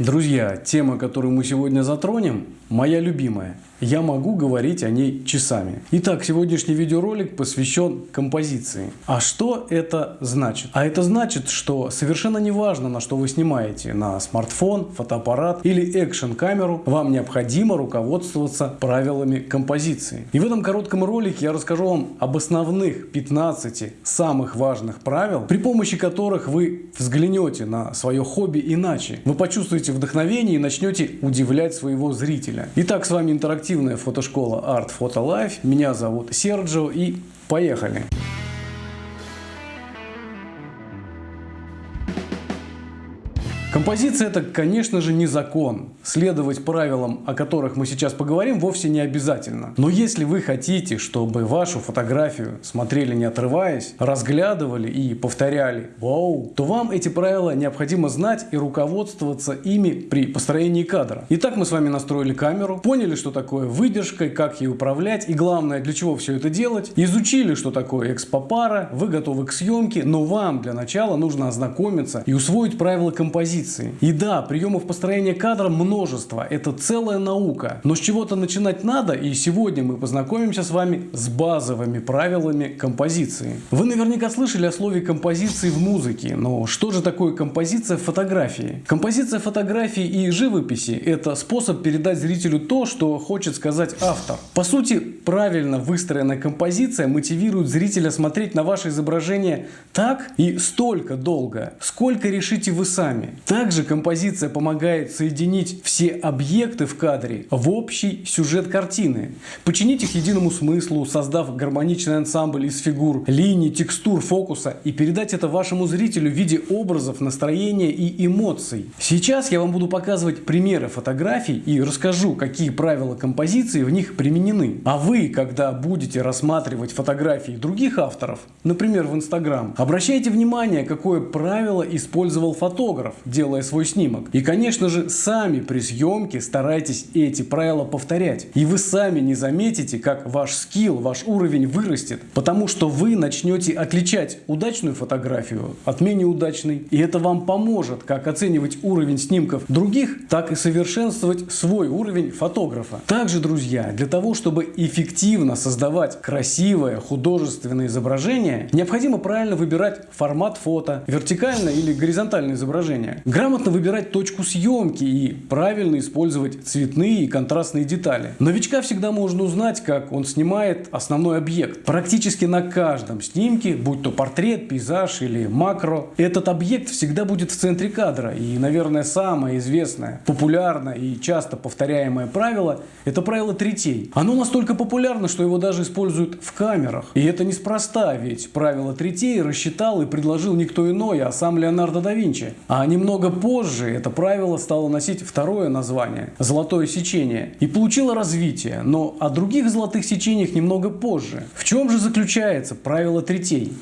Друзья, тема, которую мы сегодня затронем, моя любимая. Я могу говорить о ней часами. Итак, сегодняшний видеоролик посвящен композиции. А что это значит? А это значит, что совершенно не важно, на что вы снимаете, на смартфон, фотоаппарат или экшн-камеру, вам необходимо руководствоваться правилами композиции. И в этом коротком ролике я расскажу вам об основных 15 самых важных правил, при помощи которых вы взглянете на свое хобби иначе. Вы почувствуете вдохновение и начнете удивлять своего зрителя. Итак, с вами интерактив интерактивная фотошкола Art Photo Life. Меня зовут Серджио и поехали! Композиция это, конечно же, не закон. Следовать правилам, о которых мы сейчас поговорим, вовсе не обязательно. Но если вы хотите, чтобы вашу фотографию смотрели не отрываясь, разглядывали и повторяли «Вау!», то вам эти правила необходимо знать и руководствоваться ими при построении кадра. Итак, мы с вами настроили камеру, поняли, что такое выдержка, как ей управлять и главное, для чего все это делать, изучили, что такое экспопара, вы готовы к съемке, но вам для начала нужно ознакомиться и усвоить правила композиции композиции. И да, приемов построения кадра множество, это целая наука. Но с чего-то начинать надо, и сегодня мы познакомимся с вами с базовыми правилами композиции. Вы наверняка слышали о слове композиции в музыке, но что же такое композиция в фотографии? Композиция фотографии и живописи – это способ передать зрителю то, что хочет сказать автор. По сути, правильно выстроенная композиция мотивирует зрителя смотреть на ваше изображение так и столько долго, сколько решите вы сами. Также композиция помогает соединить все объекты в кадре в общий сюжет картины, починить их единому смыслу, создав гармоничный ансамбль из фигур, линий, текстур, фокуса и передать это вашему зрителю в виде образов, настроения и эмоций. Сейчас я вам буду показывать примеры фотографий и расскажу, какие правила композиции в них применены. А вы, когда будете рассматривать фотографии других авторов, например в Instagram, обращайте внимание, какое правило использовал фотограф, делая свой снимок. И, конечно же, сами при съемке старайтесь эти правила повторять. И вы сами не заметите, как ваш скилл, ваш уровень вырастет, потому что вы начнете отличать удачную фотографию от менее удачной. И это вам поможет как оценивать уровень снимков других, так и совершенствовать свой уровень фотографа. Также, друзья, для того, чтобы эффективно создавать красивое художественное изображение, необходимо правильно выбирать формат фото, вертикальное или горизонтальное изображение. Грамотно выбирать точку съемки и правильно использовать цветные и контрастные детали. Новичка всегда можно узнать, как он снимает основной объект. Практически на каждом снимке, будь то портрет, пейзаж или макро, этот объект всегда будет в центре кадра. И, наверное, самое известное, популярное и часто повторяемое правило – это правило третей. Оно настолько популярно, что его даже используют в камерах. И это неспроста, ведь правило третей рассчитал и предложил никто иной, а сам Леонардо да Винчи. А немного Немного позже это правило стало носить второе название – золотое сечение и получило развитие, но о других золотых сечениях немного позже. В чем же заключается правило третей?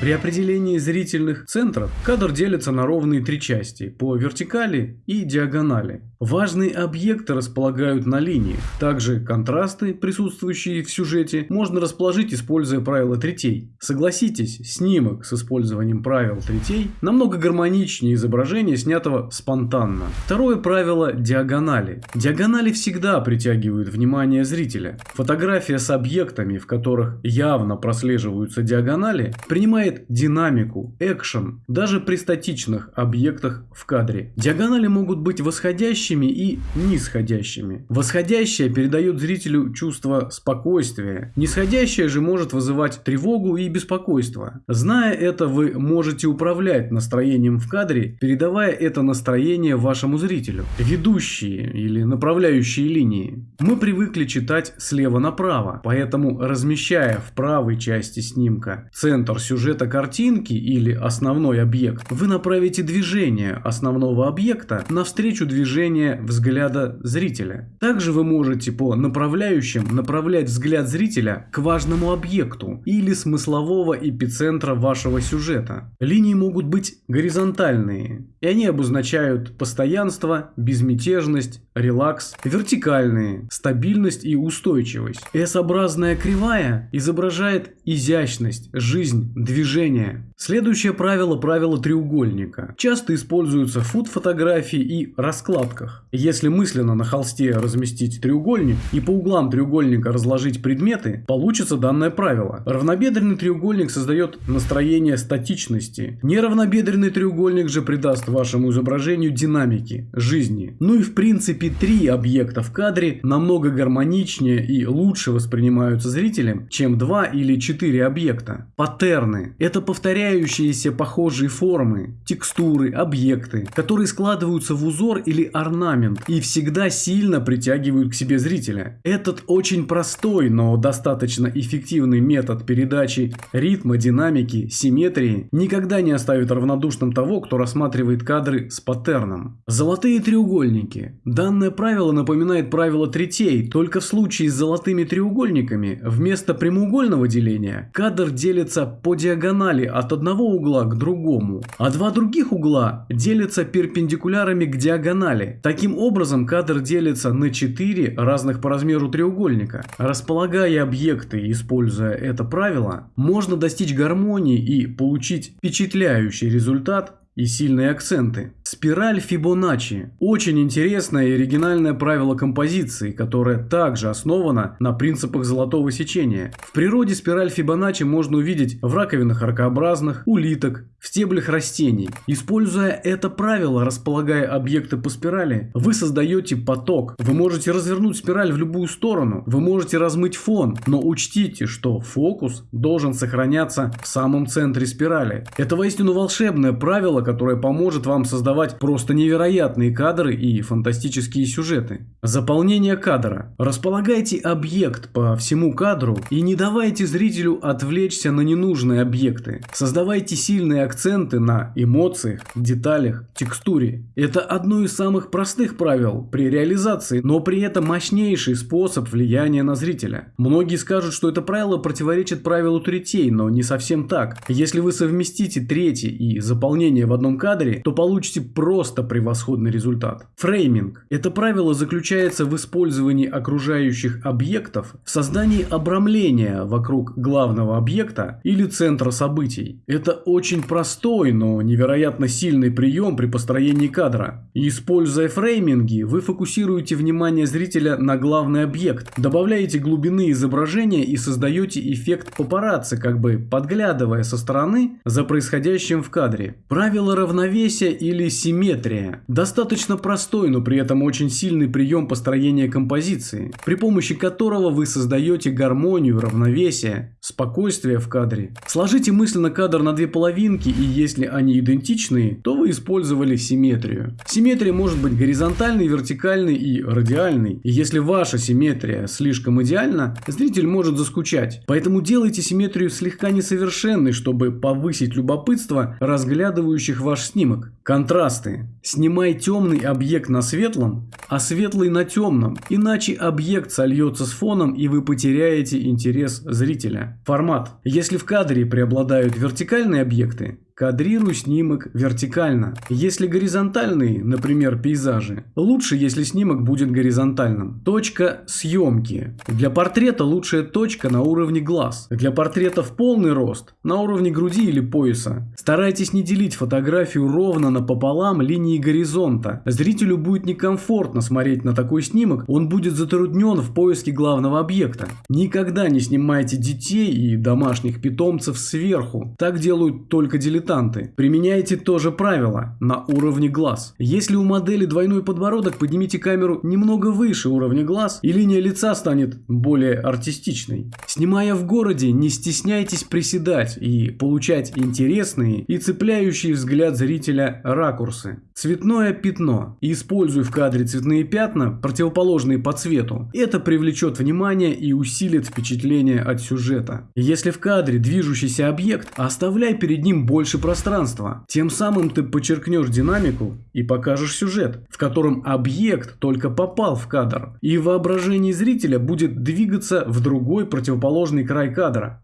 При определении зрительных центров кадр делится на ровные три части по вертикали и диагонали. Важные объекты располагают на линиях. Также контрасты, присутствующие в сюжете, можно расположить, используя правила третей. Согласитесь, снимок с использованием правил третей намного гармоничнее изображения, снятого спонтанно. Второе правило – диагонали. Диагонали всегда притягивают внимание зрителя. Фотография с объектами, в которых явно прослеживаются диагонали, принимает добавляет динамику, экшен, даже при статичных объектах в кадре. Диагонали могут быть восходящими и нисходящими. Восходящая передает зрителю чувство спокойствия, нисходящая же может вызывать тревогу и беспокойство. Зная это, вы можете управлять настроением в кадре, передавая это настроение вашему зрителю. Ведущие или направляющие линии. Мы привыкли читать слева направо, поэтому размещая в правой части снимка центр сюжета цвета картинки или основной объект, вы направите движение основного объекта навстречу движения взгляда зрителя. Также вы можете по направляющим направлять взгляд зрителя к важному объекту или смыслового эпицентра вашего сюжета. Линии могут быть горизонтальные, и они обозначают постоянство, безмятежность, релакс, вертикальные, стабильность и устойчивость. S-образная кривая изображает изящность, жизнь, движение движения. Следующее правило – правило треугольника. Часто используется в фуд-фотографии и раскладках. Если мысленно на холсте разместить треугольник и по углам треугольника разложить предметы, получится данное правило. Равнобедренный треугольник создает настроение статичности. Неравнобедренный треугольник же придаст вашему изображению динамики, жизни. Ну и в принципе три объекта в кадре намного гармоничнее и лучше воспринимаются зрителем, чем два или четыре объекта. Паттерны – это повторяющие повторяющиеся похожие формы, текстуры, объекты, которые складываются в узор или орнамент и всегда сильно притягивают к себе зрителя. Этот очень простой, но достаточно эффективный метод передачи ритма, динамики, симметрии никогда не оставит равнодушным того, кто рассматривает кадры с паттерном. Золотые треугольники. Данное правило напоминает правило третей, только в случае с золотыми треугольниками вместо прямоугольного деления кадр делится по диагонали от одного угла к другому, а два других угла делятся перпендикулярами к диагонали. Таким образом, кадр делится на четыре разных по размеру треугольника. Располагая объекты, используя это правило, можно достичь гармонии и получить впечатляющий результат и сильные акценты. Спираль Фибоначчи. Очень интересное и оригинальное правило композиции, которое также основано на принципах золотого сечения. В природе спираль Фибоначчи можно увидеть в раковинах ракообразных, улиток, в стеблях растений. Используя это правило, располагая объекты по спирали, вы создаете поток. Вы можете развернуть спираль в любую сторону, вы можете размыть фон, но учтите, что фокус должен сохраняться в самом центре спирали. Это воистину волшебное правило, которое поможет вам создавать просто невероятные кадры и фантастические сюжеты. Заполнение кадра. Располагайте объект по всему кадру и не давайте зрителю отвлечься на ненужные объекты. Создавайте сильные акценты на эмоциях, деталях, текстуре. Это одно из самых простых правил при реализации, но при этом мощнейший способ влияния на зрителя. Многие скажут, что это правило противоречит правилу третей, но не совсем так. Если вы совместите третий и заполнение в одном кадре, то получите просто превосходный результат. Фрейминг. Это правило заключается в использовании окружающих объектов в создании обрамления вокруг главного объекта или центра событий. Это очень простой, но невероятно сильный прием при построении кадра. Используя фрейминги, вы фокусируете внимание зрителя на главный объект, добавляете глубины изображения и создаете эффект папарацци, как бы подглядывая со стороны за происходящим в кадре. Правило равновесия или симметрия. Достаточно простой, но при этом очень сильный прием построения композиции, при помощи которого вы создаете гармонию, равновесие, спокойствие в кадре. Сложите мысленно кадр на две половинки, и если они идентичные, то вы использовали симметрию. Симметрия может быть горизонтальной, вертикальной и радиальной. И если ваша симметрия слишком идеальна, зритель может заскучать. Поэтому делайте симметрию слегка несовершенной, чтобы повысить любопытство разглядывающих ваш снимок. Контраст контрасты. Снимай темный объект на светлом, а светлый на темном, иначе объект сольется с фоном и вы потеряете интерес зрителя. Формат. Если в кадре преобладают вертикальные объекты, Кадрируй снимок вертикально. Если горизонтальный, например, пейзажи, лучше, если снимок будет горизонтальным. Точка съемки. Для портрета лучшая точка на уровне глаз. Для портрета в полный рост на уровне груди или пояса. Старайтесь не делить фотографию ровно напополам линии горизонта. Зрителю будет некомфортно смотреть на такой снимок, он будет затруднен в поиске главного объекта. Никогда не снимайте детей и домашних питомцев сверху. Так делают только дилетанты дилетанты. Применяйте то же правило на уровне глаз. Если у модели двойной подбородок, поднимите камеру немного выше уровня глаз, и линия лица станет более артистичной. Снимая в городе, не стесняйтесь приседать и получать интересные и цепляющие взгляд зрителя ракурсы. Цветное пятно. Используй в кадре цветные пятна, противоположные по цвету. Это привлечет внимание и усилит впечатление от сюжета. Если в кадре движущийся объект, оставляй перед ним больше пространства. Тем самым ты подчеркнешь динамику и покажешь сюжет, в котором объект только попал в кадр. И воображение зрителя будет двигаться в другой противоположный край кадра.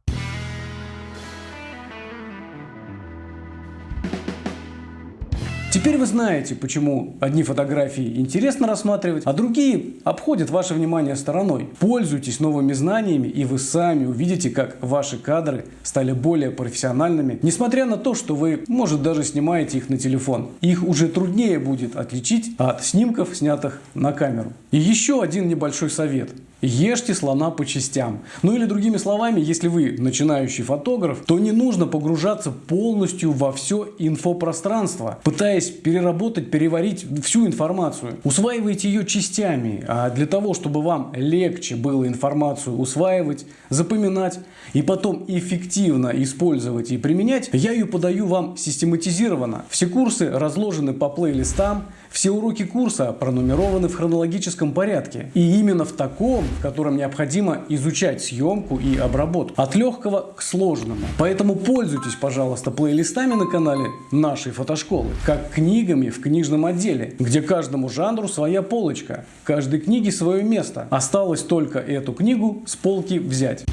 Теперь вы знаете, почему одни фотографии интересно рассматривать, а другие обходят ваше внимание стороной. Пользуйтесь новыми знаниями, и вы сами увидите, как ваши кадры стали более профессиональными, несмотря на то, что вы, может, даже снимаете их на телефон. Их уже труднее будет отличить от снимков, снятых на камеру. И еще один небольшой совет. Ешьте слона по частям. Ну или другими словами, если вы начинающий фотограф, то не нужно погружаться полностью во все инфопространство, пытаясь переработать, переварить всю информацию. Усваивайте ее частями, а для того, чтобы вам легче было информацию усваивать, запоминать и потом эффективно использовать и применять, я ее подаю вам систематизированно. Все курсы разложены по плейлистам, все уроки курса пронумерованы в хронологическом порядке. И именно в таком, в котором необходимо изучать съемку и обработку. От легкого к сложному. Поэтому пользуйтесь, пожалуйста, плейлистами на канале нашей фотошколы. Как книгами в книжном отделе, где каждому жанру своя полочка. Каждой книге свое место. Осталось только эту книгу с полки взять.